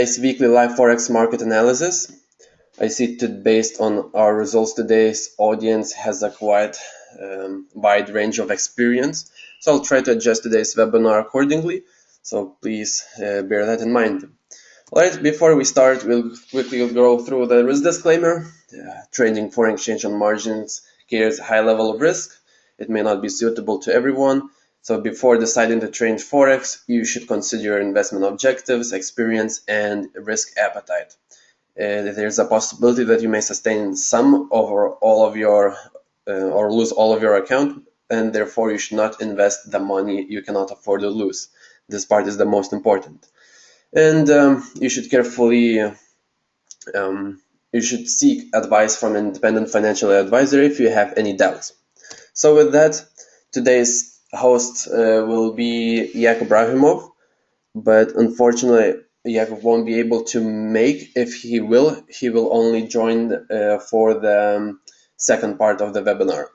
Today's weekly live forex market analysis. I see that based on our results today's audience has a quite um, wide range of experience. So I'll try to adjust today's webinar accordingly. So please uh, bear that in mind. Alright, before we start, we'll quickly go through the risk disclaimer. Uh, trading foreign exchange on margins carries a high level of risk. It may not be suitable to everyone. So before deciding to trade Forex, you should consider your investment objectives, experience, and risk appetite. Uh, there's a possibility that you may sustain some or all of your uh, or lose all of your account and therefore you should not invest the money you cannot afford to lose. This part is the most important. And um, you should carefully um, you should seek advice from an independent financial advisor if you have any doubts. So with that, today's host uh, will be Yakub Rahimov, but unfortunately Yakub won't be able to make. If he will, he will only join uh, for the um, second part of the webinar.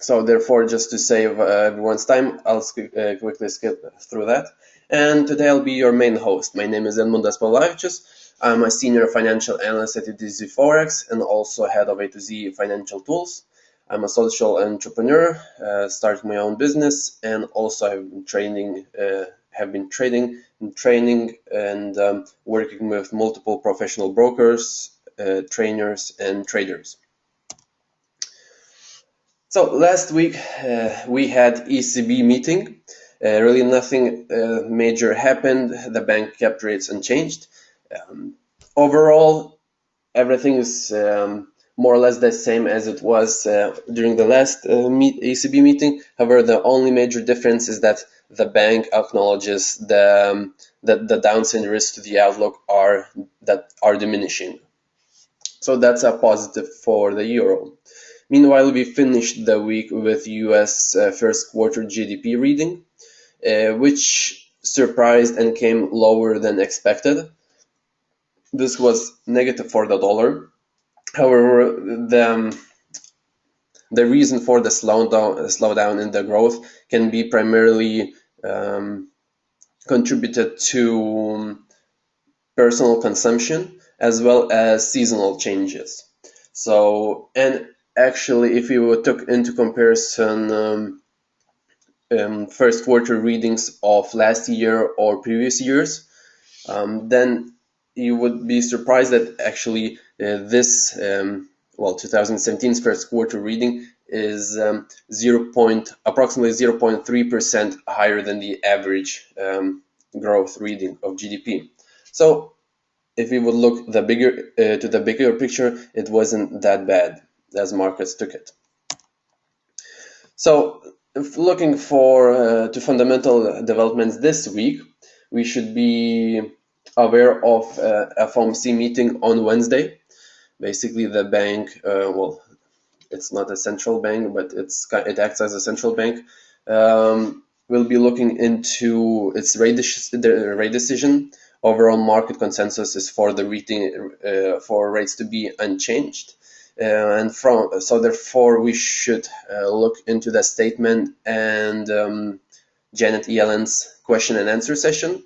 So therefore, just to save uh, everyone's time, I'll uh, quickly skip through that. And today I'll be your main host. My name is Edmundas Pavlavičius. I'm a senior financial analyst at A to Z Forex and also head of A to Z Financial Tools. I'm a social entrepreneur, uh, started my own business, and also I've been training, uh, have been trading and training and um, working with multiple professional brokers, uh, trainers, and traders. So last week uh, we had ECB meeting. Uh, really nothing uh, major happened. The bank kept rates unchanged. Um, overall, everything is um, more or less the same as it was uh, during the last uh, meet, ECB meeting. However, the only major difference is that the bank acknowledges the, um, that the downside risks to the outlook are that are diminishing. So that's a positive for the euro. Meanwhile, we finished the week with US uh, first quarter GDP reading, uh, which surprised and came lower than expected. This was negative for the dollar However, the um, the reason for the slowdown slowdown in the growth can be primarily um, contributed to personal consumption as well as seasonal changes. So, and actually, if you took into comparison um, um, first quarter readings of last year or previous years, um, then you would be surprised that actually uh, this, um, well, 2017's first quarter reading is um, 0. Point, approximately 0.3% higher than the average um, growth reading of GDP. So if we would look the bigger uh, to the bigger picture, it wasn't that bad as markets took it. So looking for uh, to fundamental developments this week, we should be aware of uh, FOMC meeting on Wednesday. Basically, the bank, uh, well, it's not a central bank, but it's it acts as a central bank. Um, will be looking into its rate, decision. Overall market consensus is for the rating uh, for rates to be unchanged. Uh, and from so therefore we should uh, look into the statement and um, Janet Yellen's question and answer session.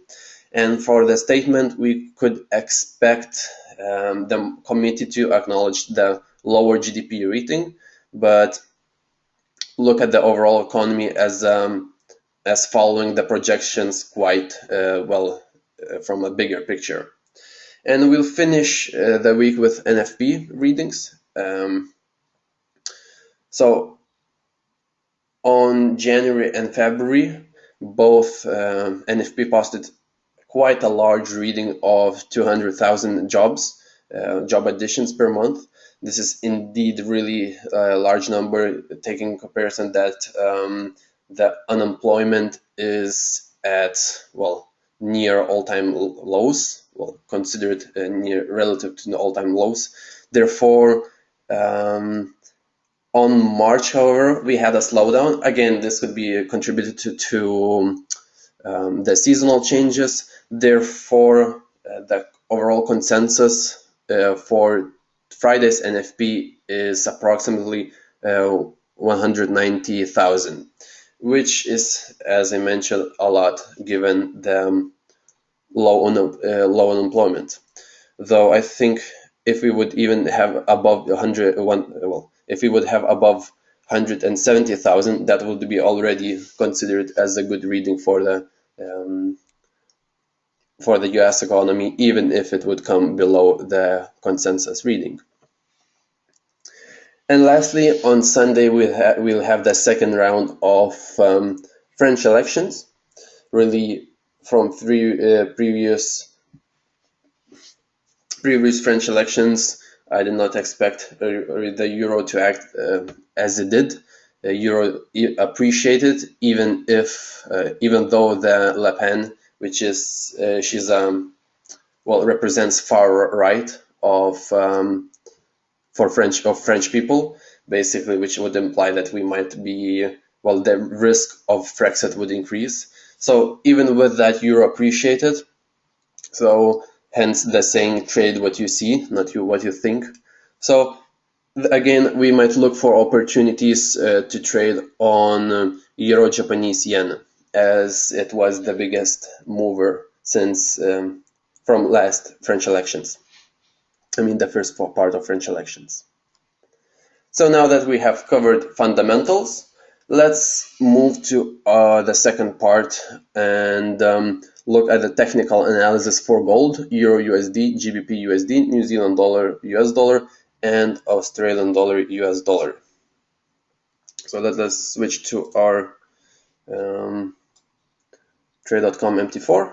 And for the statement, we could expect um, the committee to acknowledge the lower GDP rating, but look at the overall economy as um, as following the projections quite uh, well uh, from a bigger picture. And we'll finish uh, the week with NFP readings. Um, so on January and February, both um, NFP posted quite a large reading of 200,000 jobs, uh, job additions per month. This is indeed really a large number, taking comparison that um, the unemployment is at, well, near all-time lows, well, considered uh, near relative to the all-time lows. Therefore, um, on March, however, we had a slowdown. Again, this could be contributed to, to um, the seasonal changes. Therefore, uh, the overall consensus uh, for Friday's NFP is approximately uh, 190,000, which is, as I mentioned, a lot given the um, low, un uh, low unemployment. Though I think if we would even have above 100, one, well, if we would have above 170,000, that would be already considered as a good reading for the um, for the US economy, even if it would come below the consensus reading. And lastly, on Sunday, we'll, ha we'll have the second round of um, French elections, really from three uh, previous previous French elections. I did not expect uh, the euro to act uh, as it did. The euro appreciated, even if, uh, even though the Le Pen, which is uh, she's um, well represents far right of um, for French of French people, basically, which would imply that we might be well, the risk of Brexit would increase. So even with that, euro appreciated. So hence the saying, trade what you see, not you what you think. So again, we might look for opportunities uh, to trade on uh, euro Japanese yen, as it was the biggest mover since um, from last French elections. I mean, the first part of French elections. So now that we have covered fundamentals, let's move to uh, the second part and um, look at the technical analysis for gold, Euro USD, GBP USD, New Zealand dollar, US dollar, and Australian dollar, US dollar. So let us switch to our um, trade.com MT4.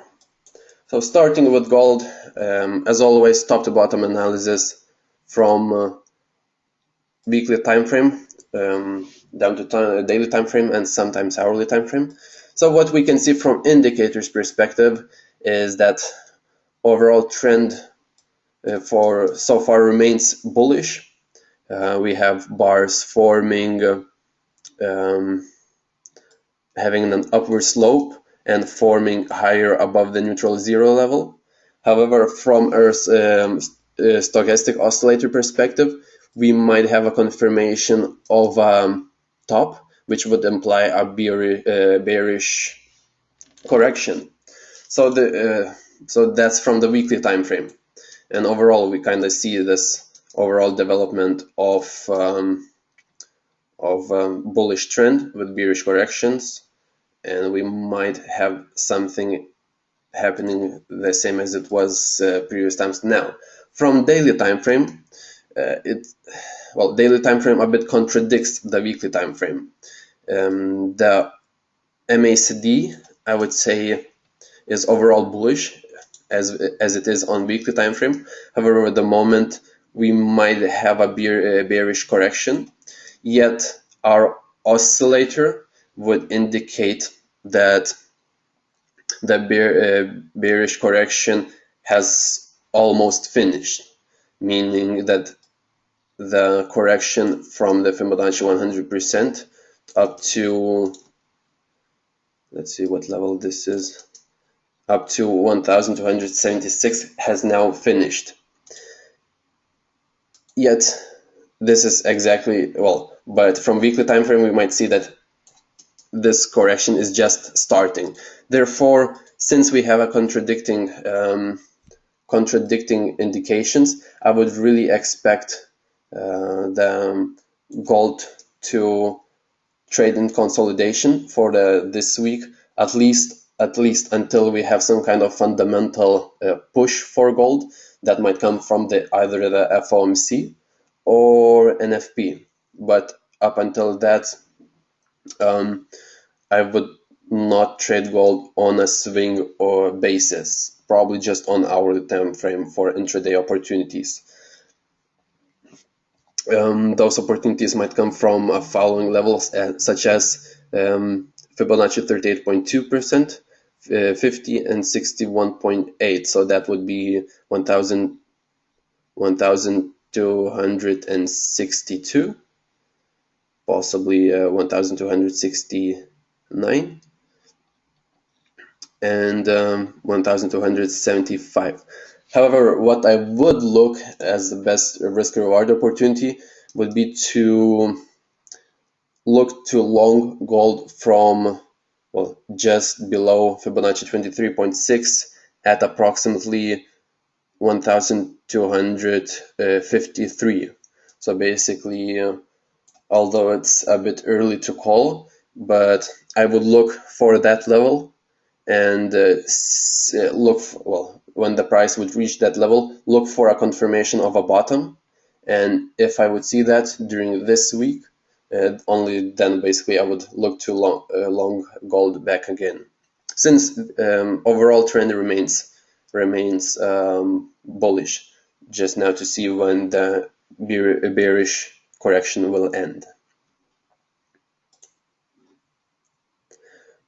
So starting with gold, um, as always, top to bottom analysis from uh, weekly time frame um, down to time, daily time frame and sometimes hourly time frame. So what we can see from indicators perspective is that overall trend uh, for so far remains bullish. Uh, we have bars forming, um, having an upward slope and forming higher above the neutral zero level. However, from Earth's um, uh, stochastic oscillator perspective, we might have a confirmation of um, top, which would imply a bearish, uh, bearish correction. So the uh, so that's from the weekly time frame, and overall we kind of see this overall development of um, of um, bullish trend with bearish corrections, and we might have something happening the same as it was uh, previous times now. From daily time frame, uh, it well daily time frame a bit contradicts the weekly time frame. Um, the MACD I would say is overall bullish as as it is on weekly time frame. However, at the moment we might have a bear, bearish correction. Yet our oscillator would indicate that the bear, uh, bearish correction has almost finished, meaning that the correction from the Fibonacci 100% up to let's see what level this is up to 1276 has now finished. Yet this is exactly well but from weekly time frame we might see that this correction is just starting. Therefore since we have a contradicting um, contradicting indications I would really expect uh, the gold to trade in consolidation for the this week at least at least until we have some kind of fundamental uh, push for gold that might come from the either the FOMC or NFP but up until that um, I would not trade gold on a swing or basis probably just on hourly time frame for intraday opportunities um, those opportunities might come from uh, following levels uh, such as um, Fibonacci 38.2%, uh, 50 and 61.8. So that would be 1,000, 1,262, possibly uh, 1,269, and um, 1,275. However, what I would look as the best risk reward opportunity would be to look to long gold from well just below Fibonacci 23.6 at approximately 1253 so basically uh, although it's a bit early to call but I would look for that level and uh, uh look for, well when the price would reach that level look for a confirmation of a bottom. And if I would see that during this week uh, only then basically I would look to long, uh, long gold back again. Since um, overall trend remains remains um, bullish just now to see when the bearish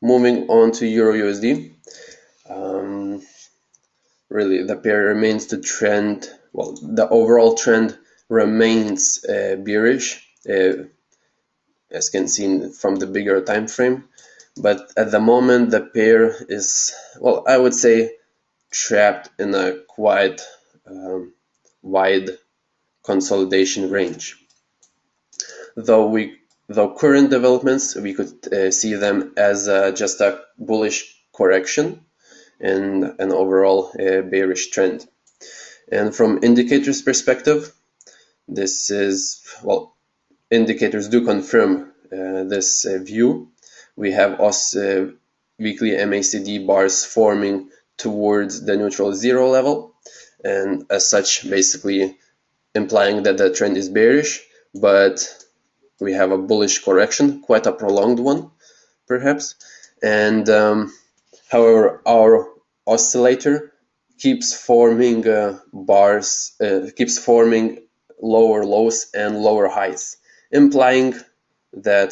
moving on to euro USD um, really the pair remains the trend well the overall trend remains uh, bearish uh, as can see from the bigger time frame. But at the moment the pair is well I would say trapped in a quite um, wide consolidation range though we though current developments we could uh, see them as uh, just a bullish correction and an overall uh, bearish trend. And from indicators perspective this is well indicators do confirm uh, this uh, view. We have us uh, weekly MACD bars forming towards the neutral zero level and as such basically implying that the trend is bearish but we have a bullish correction quite a prolonged one perhaps. And um, however our oscillator keeps forming uh, bars uh, keeps forming lower lows and lower highs implying that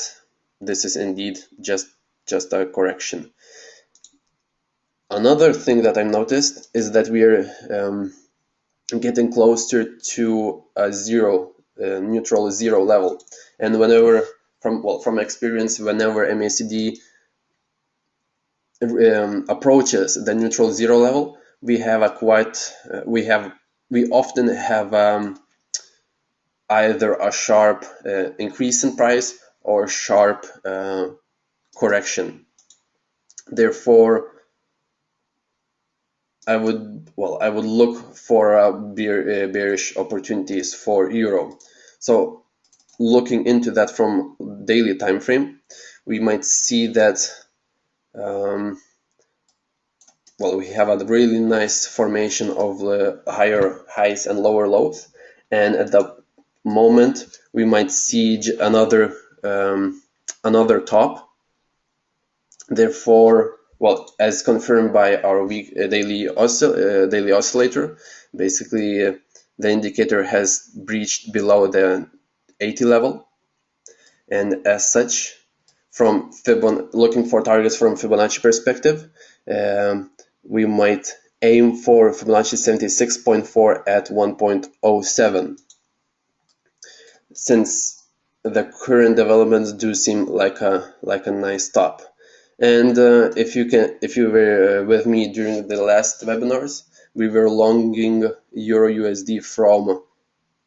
this is indeed just just a correction. Another thing that I noticed is that we are um, getting closer to a zero uh, neutral zero level. And whenever from well from experience whenever MACD um, approaches the neutral zero level we have a quite uh, we have we often have um, either a sharp uh, increase in price or sharp uh, correction. Therefore I would well I would look for uh, uh, bearish opportunities for euro so looking into that from daily time frame we might see that um, well we have a really nice formation of the higher highs and lower lows. And at the moment we might see another um, another top. Therefore well as confirmed by our week uh, daily oscill uh, daily oscillator basically uh, the indicator has breached below the 80 level. And as such from Fibon looking for targets from Fibonacci perspective um, we might aim for Fibonacci 76.4 at 1.07 since the current developments do seem like a like a nice top and uh, if you can if you were uh, with me during the last webinars we were longing euro usd from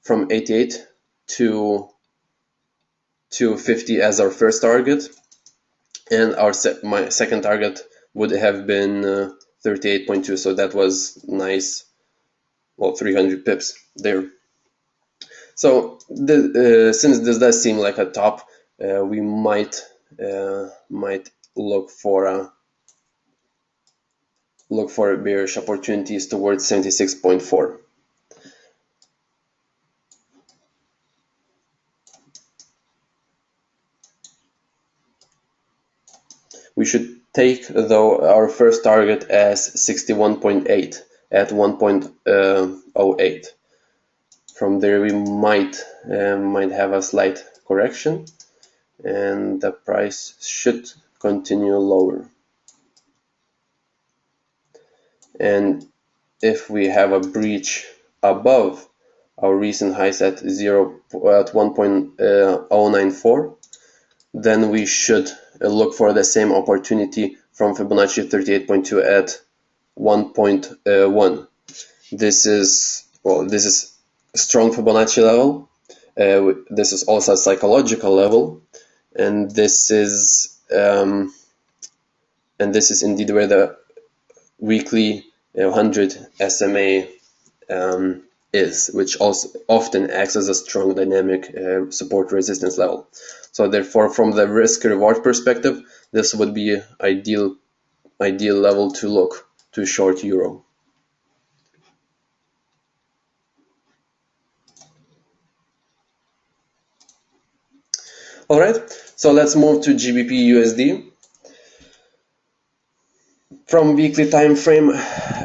from 88 to to 50 as our first target. And our se my second target would have been uh, 38.2 so that was nice. Well 300 pips there. So the, uh, since this does seem like a top uh, we might uh, might look for a look for bearish opportunities towards 76.4 We should take though our first target as 61.8 at 1.08. From there we might uh, might have a slight correction and the price should continue lower. And if we have a breach above our recent highs at 0 at 1.094 then we should look for the same opportunity from Fibonacci 38.2 at 1.1. This is well, this is strong Fibonacci level. Uh, this is also a psychological level, and this is um, and this is indeed where the weekly 100 SMA um, is, which also often acts as a strong dynamic uh, support resistance level. So therefore, from the risk reward perspective, this would be ideal ideal level to look to short euro. All right, so let's move to GBP USD. From weekly time frame,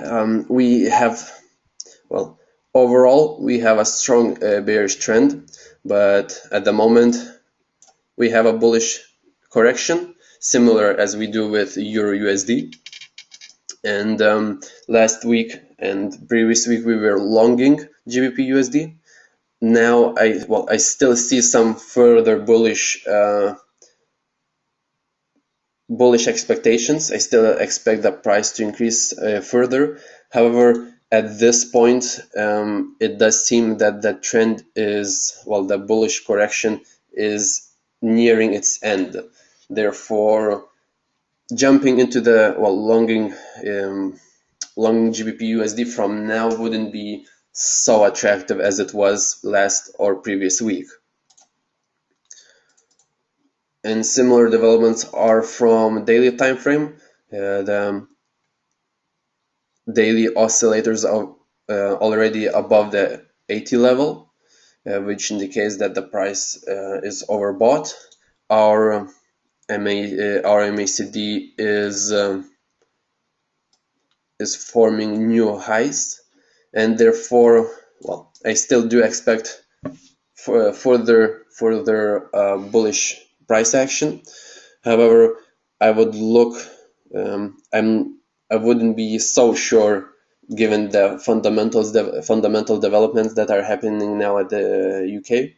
um, we have, well, overall we have a strong uh, bearish trend, but at the moment we have a bullish correction, similar as we do with Euro USD. And um, last week and previous week we were longing GBP USD. Now I well I still see some further bullish uh, bullish expectations. I still expect the price to increase uh, further. However, at this point, um, it does seem that the trend is, well, the bullish correction is nearing its end. Therefore, jumping into the, well, longing, um, longing GBP USD from now wouldn't be so attractive as it was last or previous week and similar developments are from daily time frame. Uh, the daily oscillators are uh, already above the 80 level, uh, which indicates that the price uh, is overbought. Our MA, uh, our MACD is um, is forming new highs, and therefore, well, I still do expect further further uh, bullish price action. However, I would look, um, I'm, I wouldn't be so sure given the fundamentals, the fundamental developments that are happening now at the UK.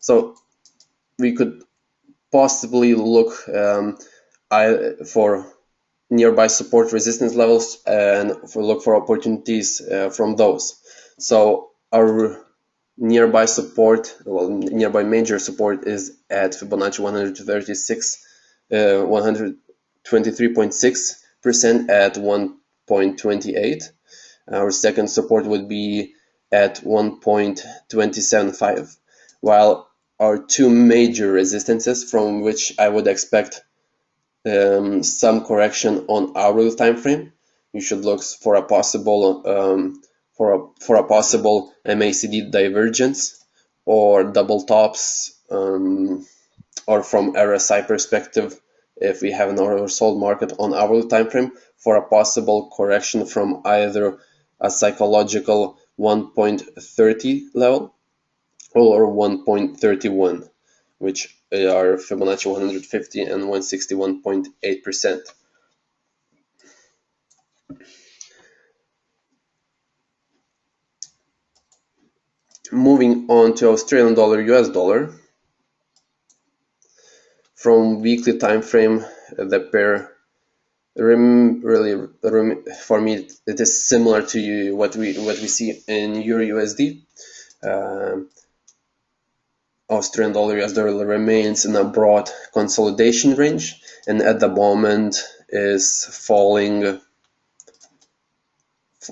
So we could possibly look um, I, for nearby support resistance levels and look for opportunities uh, from those. So our nearby support, well, nearby major support is at Fibonacci 136, uh, 123.6% at 1.28. Our second support would be at 1.275, while our two major resistances from which I would expect um, some correction on hourly time frame. You should look for a possible um, for a, for a possible MACD divergence or double tops um, or from RSI perspective if we have an oversold market on hourly time frame for a possible correction from either a psychological 1.30 level or 1.31 which are Fibonacci 150 and 161.8 percent moving on to Australian dollar US dollar from weekly time frame the pair really for me it is similar to what we what we see in euro USD uh, Australian dollar US dollar remains in a broad consolidation range and at the moment is falling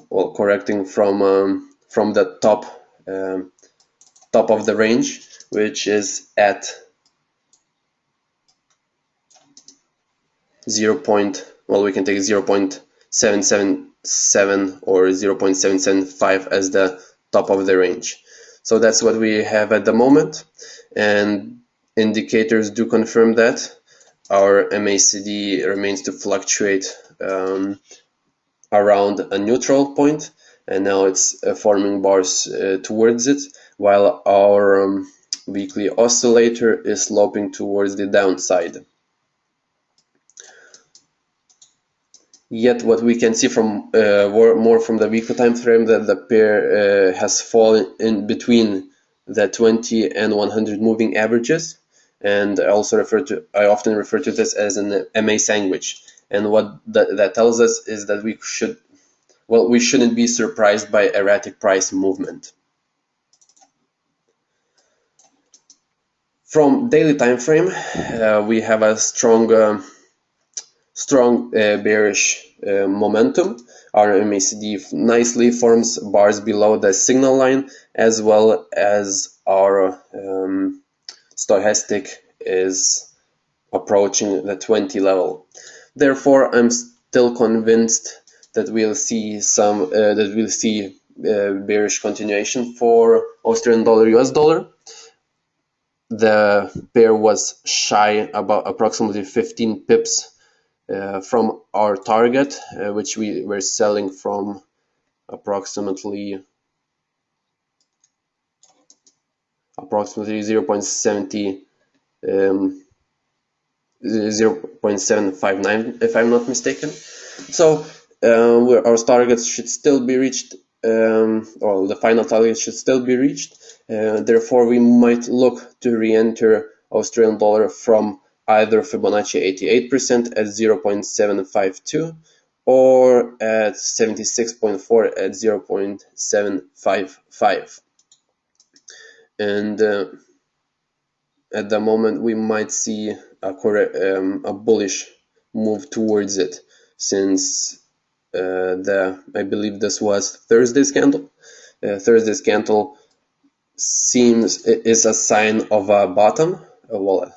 well correcting from um, from the top um, top of the range, which is at 0. Point, well, we can take 0 0.777 or 0.775 as the top of the range. So that's what we have at the moment, and indicators do confirm that. Our MACD remains to fluctuate um, around a neutral point, and now it's uh, forming bars uh, towards it while our um, weekly oscillator is sloping towards the downside. Yet what we can see from uh, more from the weekly time frame that the pair uh, has fallen in between the 20 and 100 moving averages and I also refer to I often refer to this as an MA sandwich and what that, that tells us is that we should well, we shouldn't be surprised by erratic price movement. From daily time frame, uh, we have a strong, uh, strong uh, bearish uh, momentum. our MACD nicely forms bars below the signal line as well as our um, stochastic is approaching the 20 level. Therefore, I'm still convinced that we'll see some uh, that we'll see uh, bearish continuation for Australian dollar US dollar. The pair was shy about approximately 15 pips uh, from our target, uh, which we were selling from approximately approximately 0.70 um, 0.759 if I'm not mistaken. So uh, our targets should still be reached, um, or the final target should still be reached. Uh, therefore, we might look to re-enter Australian dollar from either Fibonacci 88% at 0.752 or at 76.4 at 0.755. And uh, at the moment, we might see a, um, a bullish move towards it since the I believe this was Thursday's candle. Uh, Thursday's candle seems is a sign of a bottom, uh, well,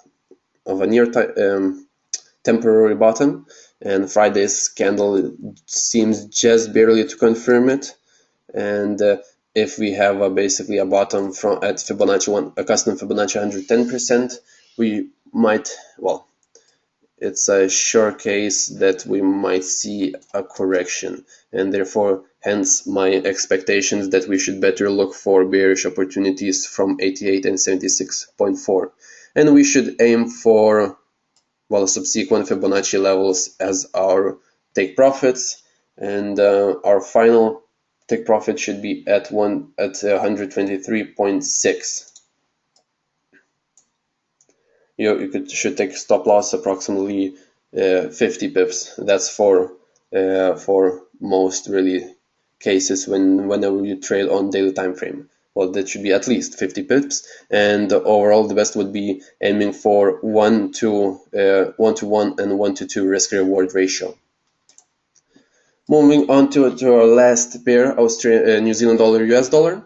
of a near um, temporary bottom, and Friday's candle seems just barely to confirm it. And uh, if we have basically a bottom from at Fibonacci one, a custom Fibonacci 110%, we might well it's a sure case that we might see a correction and therefore hence my expectations that we should better look for bearish opportunities from 88 and 76.4 and we should aim for well subsequent Fibonacci levels as our take profits and uh, our final take profit should be at one at 123.6 you, you could, should take stop loss approximately uh, 50 pips. That's for uh, for most really cases when whenever you trade on daily time frame. Well, that should be at least 50 pips, and overall the best would be aiming for one to uh, one to one and one to two risk reward ratio. Moving on to, to our last pair, Australian uh, New Zealand dollar US dollar.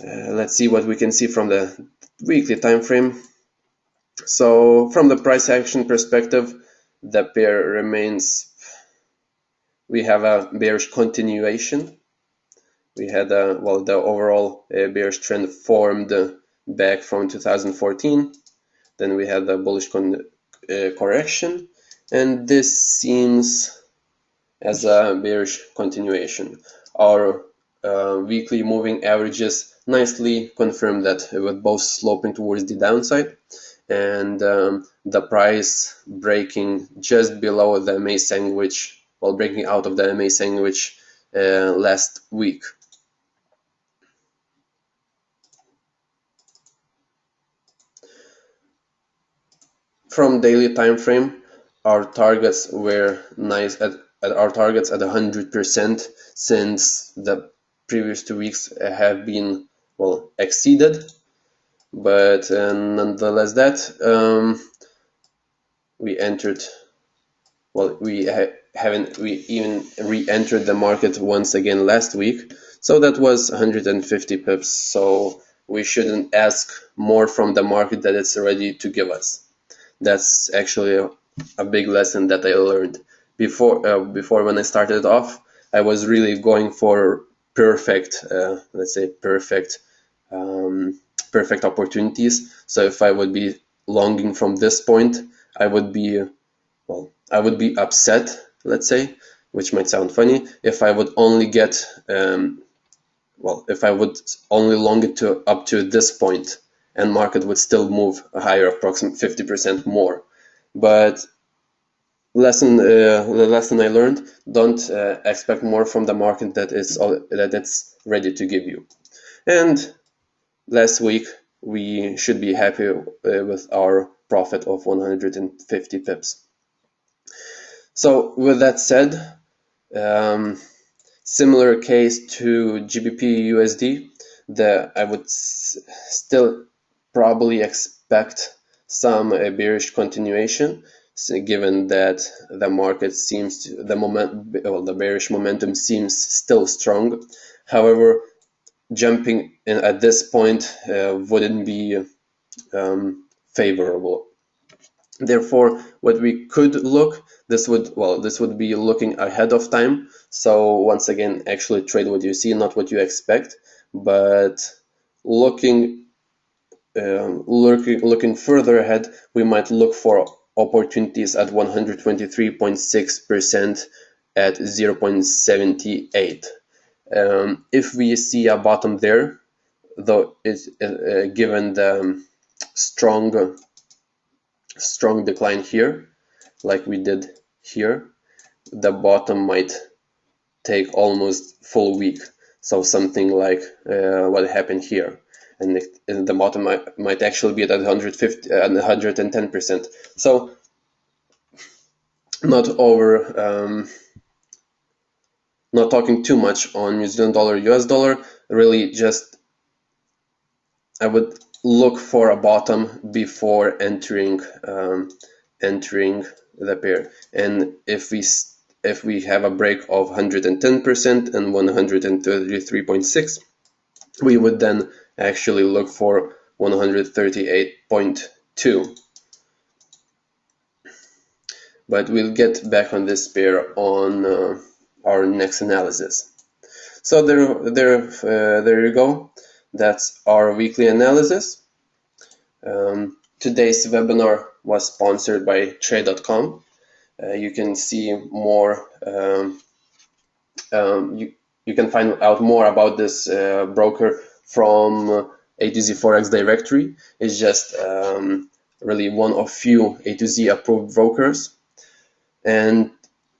Uh, let's see what we can see from the weekly time frame. So from the price action perspective, the pair remains, we have a bearish continuation. We had a, well, the overall uh, bearish trend formed back from 2014. Then we had a bullish uh, correction and this seems as a bearish continuation. Our uh, weekly moving averages nicely confirm that with both sloping towards the downside and um, the price breaking just below the MA sandwich, while well, breaking out of the MA sandwich uh, last week. From daily time frame, our targets were nice at, at our targets at 100% since the previous two weeks have been well exceeded but uh, nonetheless that um, we entered well we ha haven't we even re-entered the market once again last week. So that was 150 pips. So we shouldn't ask more from the market that it's ready to give us. That's actually a, a big lesson that I learned. Before uh, before when I started off I was really going for perfect uh, let's say perfect um, perfect opportunities. So if I would be longing from this point, I would be, well, I would be upset, let's say, which might sound funny, if I would only get, um, well, if I would only long it to up to this point and market would still move higher, approximately 50% more. But lesson, uh, the lesson I learned, don't uh, expect more from the market that it's, that it's ready to give you. And last week we should be happy uh, with our profit of 150 pips. So with that said, um, similar case to GBP USD, that I would still probably expect some uh, bearish continuation given that the market seems to, the moment well, the bearish momentum seems still strong. However, jumping in at this point uh, wouldn't be um, favorable. Therefore, what we could look, this would, well, this would be looking ahead of time. So once again, actually trade what you see, not what you expect, but looking, um, looking, looking further ahead, we might look for opportunities at 123.6% at 0.78. Um, if we see a bottom there, though it's uh, uh, given the strong strong decline here, like we did here, the bottom might take almost full week. So something like uh, what happened here. And the, bottom might, might actually be at 150 and 110 percent. So not over, um, not talking too much on New Zealand dollar, US dollar. Really, just I would look for a bottom before entering um, entering the pair. And if we if we have a break of 110% and 133.6, we would then actually look for 138.2. But we'll get back on this pair on uh, our next analysis. So there, there, uh, there you go. That's our weekly analysis. Um, today's webinar was sponsored by Trade.com. Uh, you can see more, um, um, you, you can find out more about this uh, broker from A to Z Forex directory. It's just um, really one of few A to Z approved brokers. And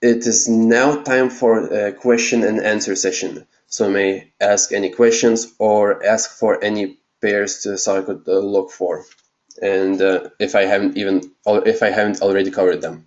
it is now time for a question and answer session. So may ask any questions or ask for any pairs to, so I could uh, look for. And uh, if I haven't even, if I haven't already covered them.